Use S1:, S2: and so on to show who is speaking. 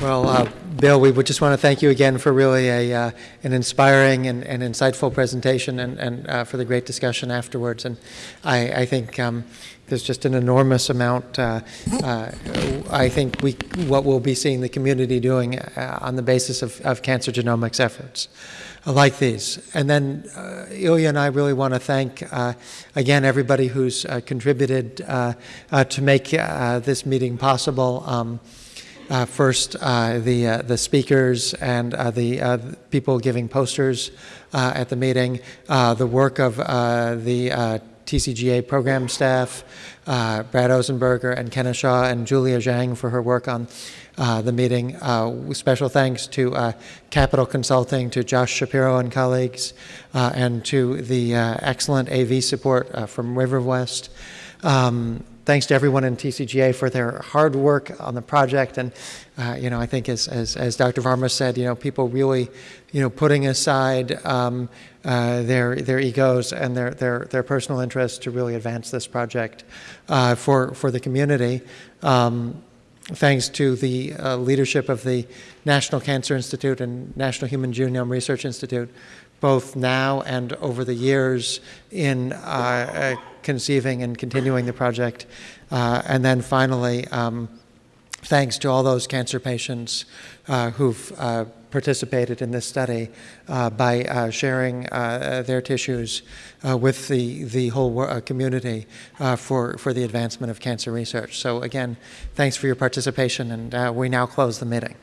S1: Well, uh, Bill, we would just want to thank you again for really a, uh, an inspiring and, and insightful presentation and, and uh, for the great discussion afterwards. And I, I think um, there's just an enormous amount, uh, uh, I think, we, what we'll be seeing the community doing uh, on the basis of, of cancer genomics efforts like these. And then Ilya and I really want to thank, again, everybody who's contributed to make this meeting possible. Um, first, uh, the, uh, the speakers and uh, the uh, people giving posters uh, at the meeting, uh, the work of uh, the uh, TCGA program staff, uh, Brad Ozenberger and Kenna Shaw and Julia Zhang for her work on uh, the meeting. Uh, special thanks to uh, Capital Consulting, to Josh Shapiro and colleagues, uh, and to the uh, excellent AV support uh, from RiverWest. Um, thanks to everyone in TCGA for their hard work on the project. And, uh, you know, I think as, as, as Dr. Varmus said, you know, people really, you know, putting aside um, uh, their, their egos and their, their, their personal interests to really advance this project uh, for, for the community. Um, thanks to the uh, leadership of the National Cancer Institute and National Human Genome Research Institute, both now and over the years in uh, uh, conceiving and continuing the project. Uh, and then finally, um, thanks to all those cancer patients uh, who've uh, participated in this study uh, by uh, sharing uh, their tissues uh, with the, the whole community for, for the advancement of cancer research. So again, thanks for your participation, and we now close the meeting.